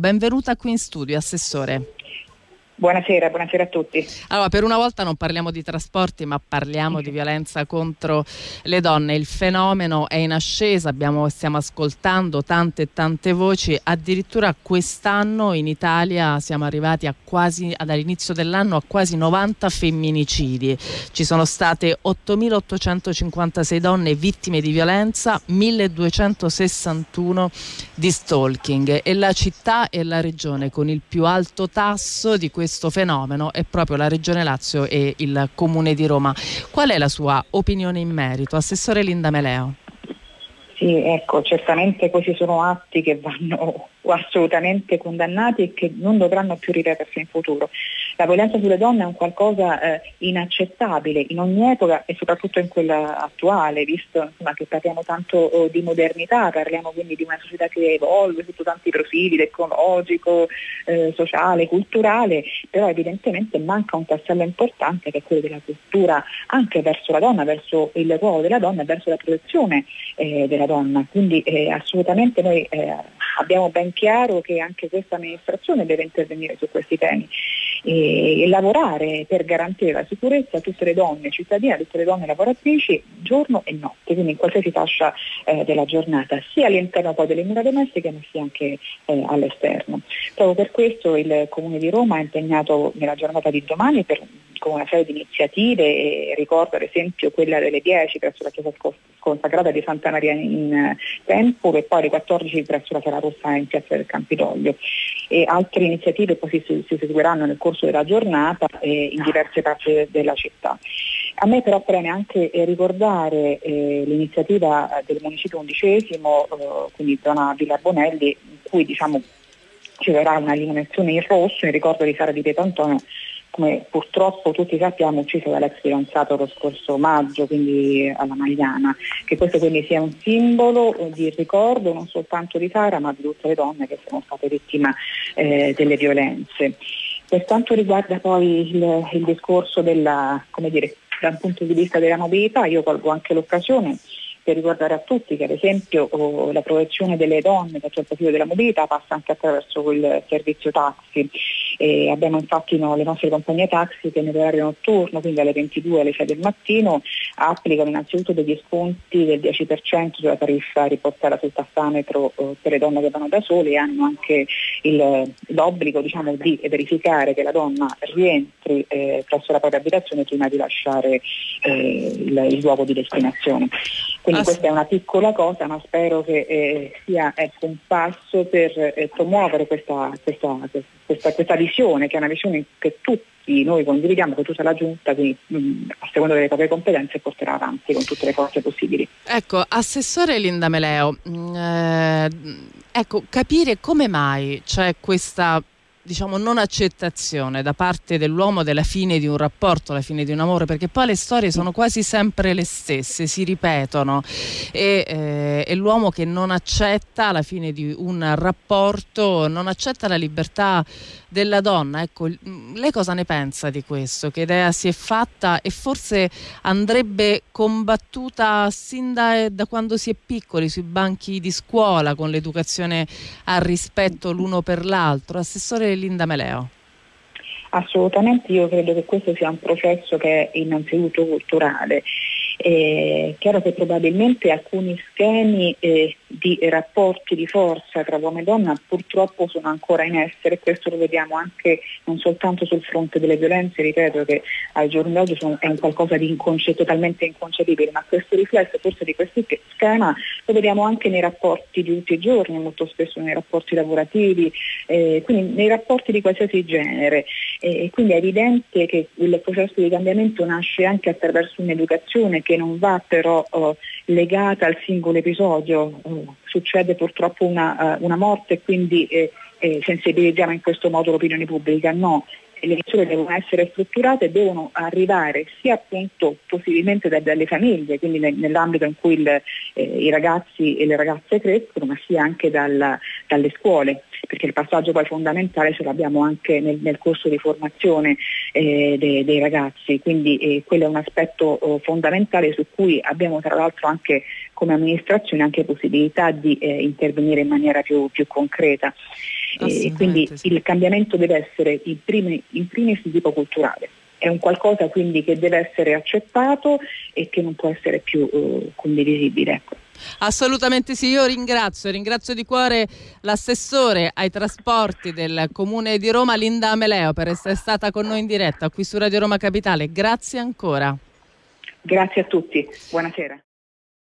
Benvenuta qui in studio, Assessore. Buonasera, buonasera, a tutti. Allora, per una volta non parliamo di trasporti, ma parliamo di violenza contro le donne. Il fenomeno è in ascesa, abbiamo, stiamo ascoltando tante e tante voci. Addirittura quest'anno in Italia siamo arrivati quasi, dall'inizio dell'anno a quasi 90 femminicidi. Ci sono state 8.856 donne vittime di violenza, 1.261 di stalking. E la città e la regione con il più alto tasso di questo questo fenomeno è proprio la Regione Lazio e il Comune di Roma. Qual è la sua opinione in merito? Assessore Linda Meleo. Sì, ecco, certamente questi sono atti che vanno assolutamente condannati e che non dovranno più ripetersi in futuro. La violenza sulle donne è un qualcosa eh, inaccettabile in ogni epoca e soprattutto in quella attuale, visto insomma, che parliamo tanto oh, di modernità, parliamo quindi di una società che evolve sotto tanti profili, tecnologico, eh, sociale, culturale, però evidentemente manca un tassello importante che è quello della cultura anche verso la donna, verso il ruolo della donna e verso la protezione eh, della donna. Quindi eh, assolutamente noi eh, abbiamo ben chiaro che anche questa amministrazione deve intervenire su questi temi e, e lavorare per garantire la sicurezza a tutte le donne cittadine, a tutte le donne lavoratrici giorno e notte, quindi in qualsiasi fascia eh, della giornata, sia all'interno poi delle mura domestiche ma sia anche eh, all'esterno. Proprio per questo il Comune di Roma è impegnato nella giornata di domani per, con una serie di iniziative ricordo ad esempio quella delle 10 presso la chiesa consacrata di Santa Maria in Tempo e poi alle 14 presso la Sala Rossa in piazza del Campidoglio. E altre iniziative poi si, si seguiranno nel corso della giornata eh, in diverse parti della città. A me però preme anche eh, ricordare eh, l'iniziativa del Municipio undicesimo, eh, quindi zona Villa Bonelli, in cui diciamo, ci sarà una illuminazione in rosso in ricordo di Sara di Pietro Antonio come purtroppo tutti sappiamo ucciso dall'ex fidanzato lo scorso maggio, quindi alla Magliana, che questo quindi sia un simbolo di ricordo non soltanto di Sara ma di tutte le donne che sono state vittime eh, delle violenze. Per quanto riguarda poi il, il discorso della, dire, dal punto di vista della mobilità, io colgo anche l'occasione per ricordare a tutti che ad esempio oh, la protezione delle donne sotto il profilo della mobilità passa anche attraverso il servizio taxi. E abbiamo infatti no, le nostre compagnie taxi che nell'orario notturno, quindi alle 22 alle 6 del mattino, applicano innanzitutto degli sconti del 10% sulla tariffa riportata sul tassametro eh, per le donne che vanno da sole e hanno anche il, l'obbligo diciamo, di verificare che la donna rientri eh, presso la propria abitazione prima di lasciare eh, il, il luogo di destinazione. Quindi ah, questa è una piccola cosa, ma spero che eh, sia ecco, un passo per eh, promuovere questa, questa, questa, questa, visione, che è una visione che tutti noi condividiamo, che tutta la Giunta, quindi, mh, mm, a seconda delle proprie competenze, porterà avanti con tutte le forze possibili. Ecco, Assessore Linda Meleo, mh, mm, eh, ecco, capire come mai c'è questa diciamo, non accettazione da parte dell'uomo della fine di un rapporto, la fine di un amore, perché poi le storie sono quasi sempre le stesse, si ripetono e, eh, è l'uomo che non accetta la fine di un rapporto, non accetta la libertà della donna. Ecco, lei cosa ne pensa di questo? Che idea si è fatta e forse andrebbe combattuta sin da, da quando si è piccoli, sui banchi di scuola, con l'educazione al rispetto l'uno per l'altro. Assessore Linda Meleo. Assolutamente, io credo che questo sia un processo che è innanzitutto culturale. È chiaro che probabilmente alcuni schemi eh, di rapporti di forza tra uomo e donna purtroppo sono ancora in essere e questo lo vediamo anche non soltanto sul fronte delle violenze, ripeto che al giorno d'oggi è un qualcosa di inconce- totalmente inconcepibile, ma questo riflesso forse di questo schema lo vediamo anche nei rapporti di tutti i giorni, molto spesso nei rapporti lavorativi, eh, quindi nei rapporti di qualsiasi genere. E quindi è evidente che il processo di cambiamento nasce anche attraverso un'educazione che non va però oh, legata al singolo episodio, oh, succede purtroppo una, uh, una morte quindi eh, eh, sensibilizziamo in questo modo l'opinione pubblica, no, le misure devono essere strutturate devono arrivare sia appunto possibilmente da, dalle famiglie, quindi nel, nell'ambito in cui il, eh, i ragazzi e le ragazze crescono, ma sia anche dal, dalle scuole, perché il passaggio poi fondamentale ce l'abbiamo anche nel, nel corso di formazione eh, dei, dei, ragazzi, quindi eh, quello è un aspetto oh, fondamentale su cui abbiamo tra l'altro anche come amministrazione anche possibilità di eh, intervenire in maniera più, più concreta. Quindi sì. il cambiamento deve essere in, primi, in primis di tipo culturale è un qualcosa quindi che deve essere accettato e che non può essere più uh, condivisibile. Ecco. Assolutamente sì, io ringrazio, ringrazio di cuore l'assessore ai trasporti del Comune di Roma, Linda Ameleo, per essere stata con noi in diretta qui su Radio Roma Capitale. Grazie ancora. Grazie a tutti, buonasera.